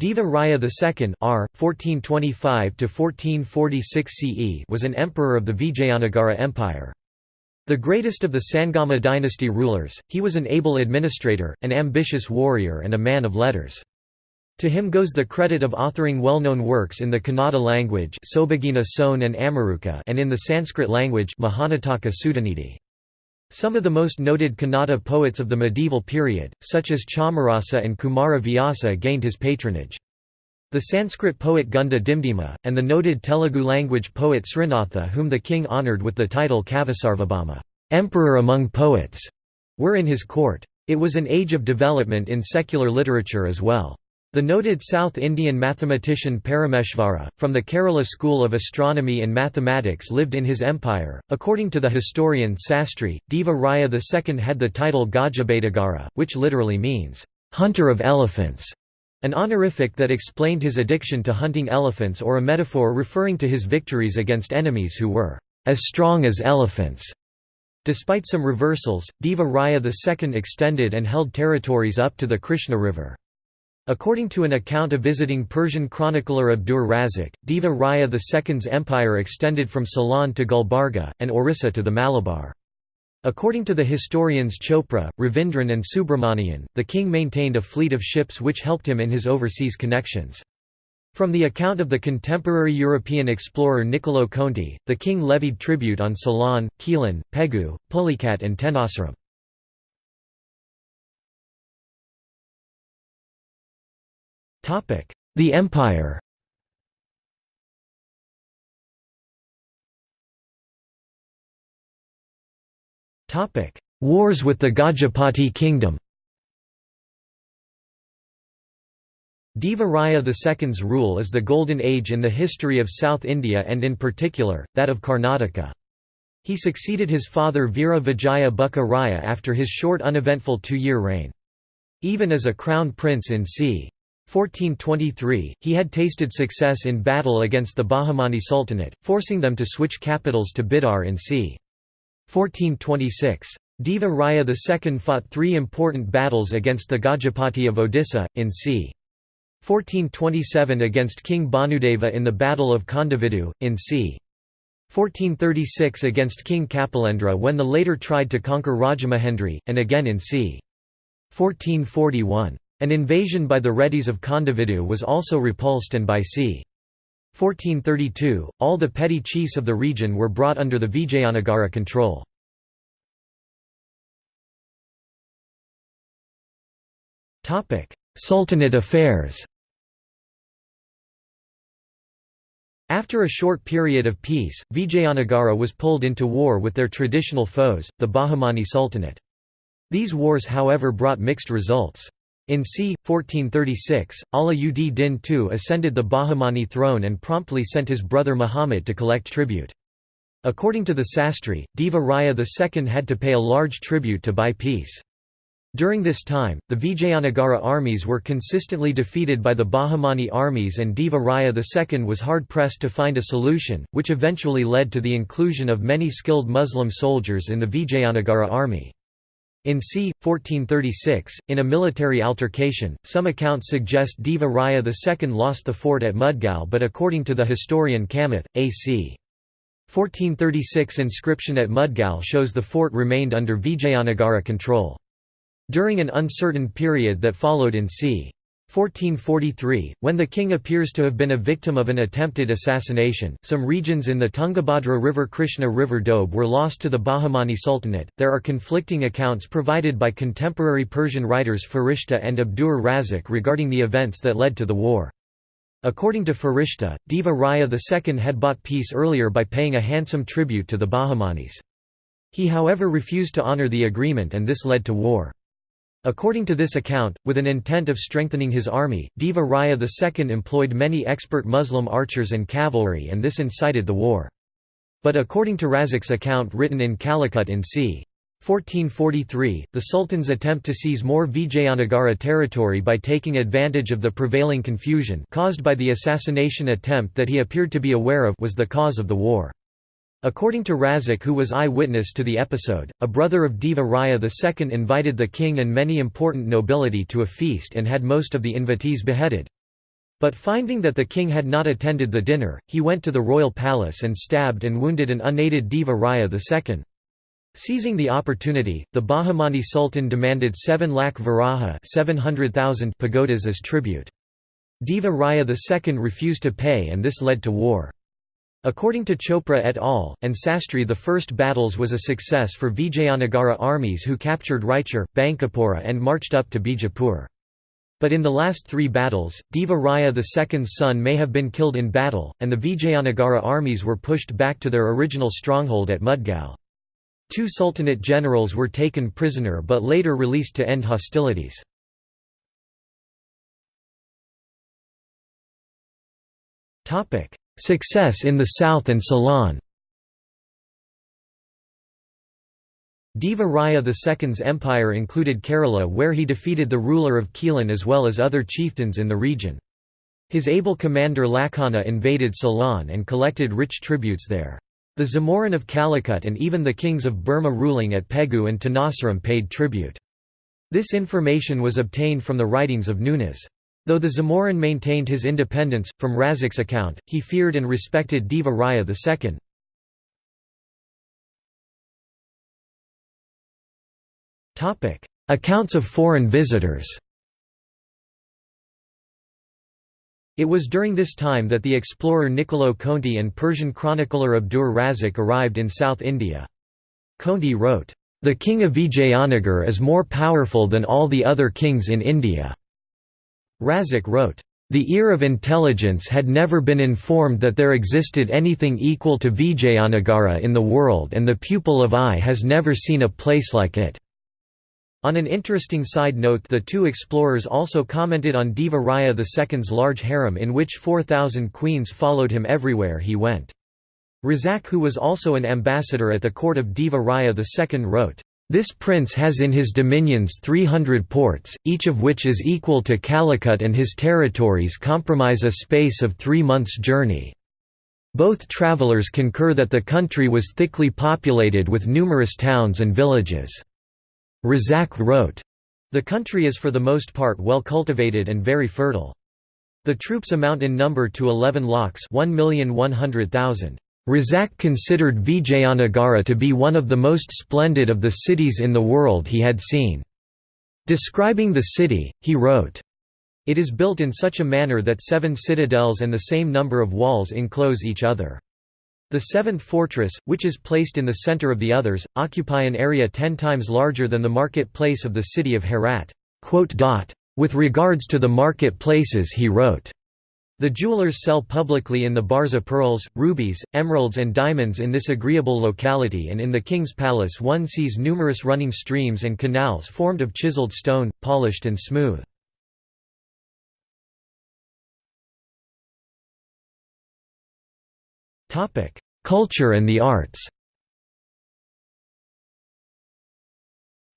Deva Raya II R. 1425 CE was an emperor of the Vijayanagara Empire. The greatest of the Sangama dynasty rulers, he was an able administrator, an ambitious warrior and a man of letters. To him goes the credit of authoring well-known works in the Kannada language and Amaruka and in the Sanskrit language Mahanataka Sudhanidhi. Some of the most noted Kannada poets of the medieval period, such as Chamarasa and Kumara Vyasa gained his patronage. The Sanskrit poet Gunda Dimdima, and the noted Telugu language poet Srinatha whom the king honoured with the title Kavisarvabhauma emperor among poets", were in his court. It was an age of development in secular literature as well. The noted South Indian mathematician Parameshvara, from the Kerala school of astronomy and mathematics lived in his empire. According to the historian Sastri, Deva Raya II had the title Gajabedagara, which literally means, "...hunter of elephants", an honorific that explained his addiction to hunting elephants or a metaphor referring to his victories against enemies who were, "...as strong as elephants". Despite some reversals, Deva Raya II extended and held territories up to the Krishna River. According to an account of visiting Persian chronicler Abdur Razik, Deva Raya II's empire extended from Ceylon to Gulbarga, and Orissa to the Malabar. According to the historians Chopra, Ravindran and Subramanian, the king maintained a fleet of ships which helped him in his overseas connections. From the account of the contemporary European explorer Niccolo Conti, the king levied tribute on Ceylon, Quilon, Pegu, Pulicat and Tenasserim. The Empire Wars with the Gajapati kingdom Deva Raya II's rule is the golden age in the history of South India and in particular, that of Karnataka. He succeeded his father Veera Vijaya Bukka Raya after his short uneventful two-year reign. Even as a crown prince in c. 1423, he had tasted success in battle against the Bahmani Sultanate, forcing them to switch capitals to Bidar in c. 1426. Deva Raya II fought three important battles against the Gajapati of Odisha, in c. 1427 against King Bhanudeva in the Battle of Kondavidu, in c. 1436 against King Kapilendra when the later tried to conquer Rajamahendri, and again in c. 1441. An invasion by the Reddis of Kondavidu was also repulsed and by c. 1432, all the petty chiefs of the region were brought under the Vijayanagara control. Sultanate affairs After a short period of peace, Vijayanagara was pulled into war with their traditional foes, the Bahmani Sultanate. These wars however brought mixed results. In c. 1436, Ala ud Din II ascended the Bahmani throne and promptly sent his brother Muhammad to collect tribute. According to the Sastri, Deva Raya II had to pay a large tribute to buy peace. During this time, the Vijayanagara armies were consistently defeated by the Bahmani armies and Deva Raya II was hard-pressed to find a solution, which eventually led to the inclusion of many skilled Muslim soldiers in the Vijayanagara army. In c. 1436, in a military altercation, some accounts suggest Deva Raya II lost the fort at Mudgal but according to the historian Kamath, a.c. 1436 inscription at Mudgal shows the fort remained under Vijayanagara control. During an uncertain period that followed in c. 1443, when the king appears to have been a victim of an attempted assassination, some regions in the Tungabhadra River Krishna River Doab were lost to the Bahmani Sultanate. There are conflicting accounts provided by contemporary Persian writers Farishta and Abdur Razik regarding the events that led to the war. According to Farishta, Deva Raya II had bought peace earlier by paying a handsome tribute to the Bahmanis. He however refused to honor the agreement and this led to war. According to this account, with an intent of strengthening his army, Deva Raya II employed many expert Muslim archers and cavalry and this incited the war. But according to Razik's account written in Calicut in c. 1443, the Sultan's attempt to seize more Vijayanagara territory by taking advantage of the prevailing confusion caused by the assassination attempt that he appeared to be aware of was the cause of the war. According to Razik who was eye-witness to the episode, a brother of Deva Raya II invited the king and many important nobility to a feast and had most of the invitees beheaded. But finding that the king had not attended the dinner, he went to the royal palace and stabbed and wounded an unaided Deva Raya II. Seizing the opportunity, the Bahmani Sultan demanded 7 lakh varaha 700,000 pagodas as tribute. Deva Raya II refused to pay and this led to war. According to Chopra et al. and Sastry the first battles was a success for Vijayanagara armies who captured Raichur, Bankipora and marched up to Bijapur. But in the last three battles, Deva Raya II's son may have been killed in battle, and the Vijayanagara armies were pushed back to their original stronghold at Mudgal. Two Sultanate generals were taken prisoner but later released to end hostilities. Success in the south and Ceylon Deva Raya II's empire included Kerala where he defeated the ruler of Quilon as well as other chieftains in the region. His able commander Lakhana invaded Ceylon and collected rich tributes there. The Zamorin of Calicut and even the kings of Burma ruling at Pegu and Tenasserim paid tribute. This information was obtained from the writings of Nunez. Though the Zamorin maintained his independence, from Razak's account, he feared and respected Deva Raya II. Accounts of foreign visitors It was during this time that the explorer Niccolo Conti and Persian chronicler Abdur Razak arrived in South India. Conti wrote, "...the king of Vijayanagar is more powerful than all the other kings in India." Razak wrote, "...the ear of intelligence had never been informed that there existed anything equal to Vijayanagara in the world and the pupil of eye has never seen a place like it." On an interesting side note the two explorers also commented on Deva Raya II's large harem in which 4,000 queens followed him everywhere he went. Razak who was also an ambassador at the court of Deva Raya II wrote, "...this prince has in his dominions 300 ports, each of which is equal to Calicut and his territories comprise a space of three months' journey." Both travelers concur that the country was thickly populated with numerous towns and villages. Razak wrote, The country is for the most part well cultivated and very fertile. The troops amount in number to 11 lakhs 1,100,000. Razak considered Vijayanagara to be one of the most splendid of the cities in the world he had seen. Describing the city, he wrote, It is built in such a manner that seven citadels and the same number of walls enclose each other. The seventh fortress, which is placed in the center of the others, occupy an area ten times larger than the market place of the city of Herat. With regards to the market places he wrote, the jewelers sell publicly in the Barza pearls, rubies, emeralds and diamonds in this agreeable locality and in the king's palace one sees numerous running streams and canals formed of chiseled stone, polished and smooth. Culture and the arts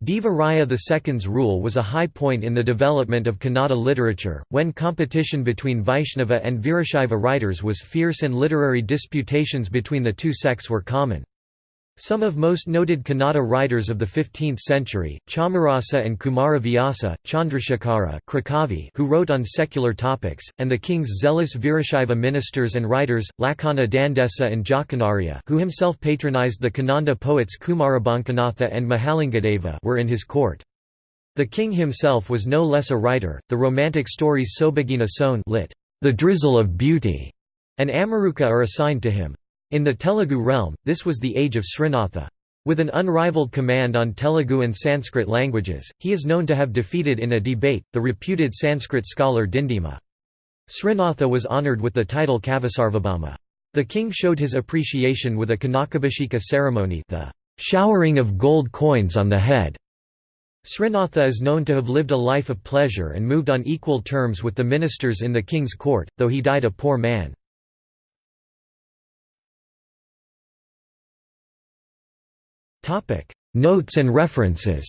Deva Raya II's rule was a high point in the development of Kannada literature, when competition between Vaishnava and Virashaiva writers was fierce and literary disputations between the two sects were common. Some of most noted Kannada writers of the 15th century, Chamarasa and Kumara Vyasa, Chandrasekhara who wrote on secular topics, and the king's zealous Virashaiva ministers and writers, Lakhana Dandesa and Jakanarya who himself patronized the Kannada poets Kumarabankanatha and Mahalingadeva were in his court. The king himself was no less a writer, the romantic stories Sobhagina Soan lit, the drizzle of beauty, and Amaruka are assigned to him. In the Telugu realm, this was the age of Srinatha. With an unrivaled command on Telugu and Sanskrit languages, he is known to have defeated in a debate, the reputed Sanskrit scholar Dindima. Srinatha was honoured with the title Kavisarvabhauma. The king showed his appreciation with a Kanakabhisheka ceremony the showering of gold coins on the head. Srinatha is known to have lived a life of pleasure and moved on equal terms with the ministers in the king's court, though he died a poor man. Topic: Notes and references.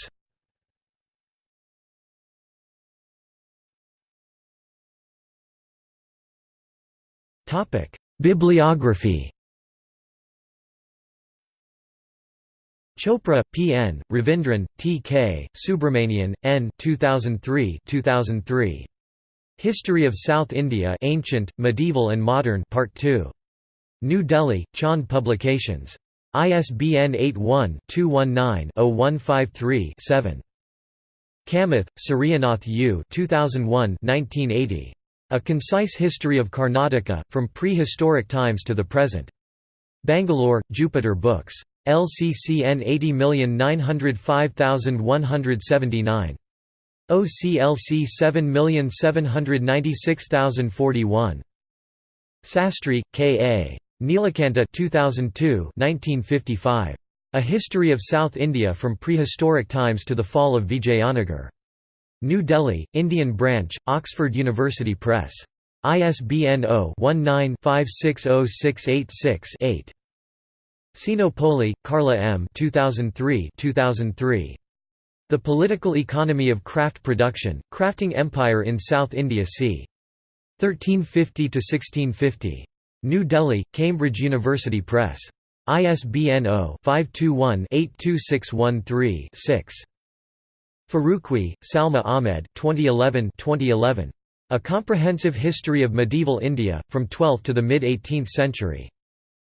Topic: Bibliography. Chopra, P. N., Ravindran, T. K., Subramanian, N. 2003 2003. History of South India Ancient, Medieval and Modern Part 2. New Delhi, Chand Publications. ISBN 81-219-0153-7. Kamath, Suryanath U. 2001 1980. A Concise History of Karnataka, From Prehistoric Times to the Present. Bangalore, Jupiter Books. LCCN 80905179. OCLC 7796041. Sastry, K. A. Nilakanta 2002 1955. A History of South India from Prehistoric Times to the Fall of Vijayanagar. New Delhi, Indian Branch, Oxford University Press. ISBN 0-19-560686-8. Sinopoli, Carla M. 2003 2003. The Political Economy of Craft Production, Crafting Empire in South India c. 1350–1650. New Delhi, Cambridge University Press. ISBN 0-521-82613-6. Farooqui, Salma Ahmed 2011 2011. A Comprehensive History of Medieval India, from 12th to the mid-18th century.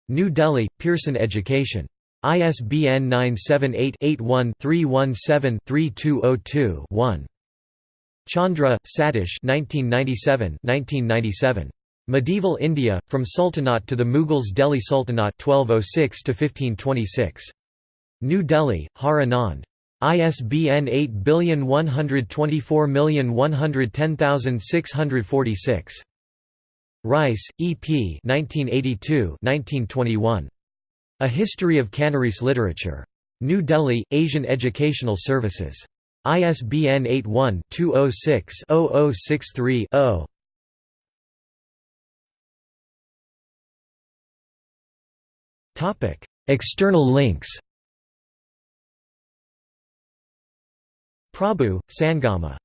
New Delhi, Pearson Education. ISBN 978-81-317-3202-1. Chandra, Satish 1997 Medieval India, From Sultanate to the Mughals Delhi Sultanate 1206 1526. New Delhi, Har Anand. ISBN 8124110646. Rice, E. P. 1982 1921. A History of Canarese Literature. New Delhi, Asian Educational Services. ISBN 81-206-0063-0. External links Prabhu, Sangama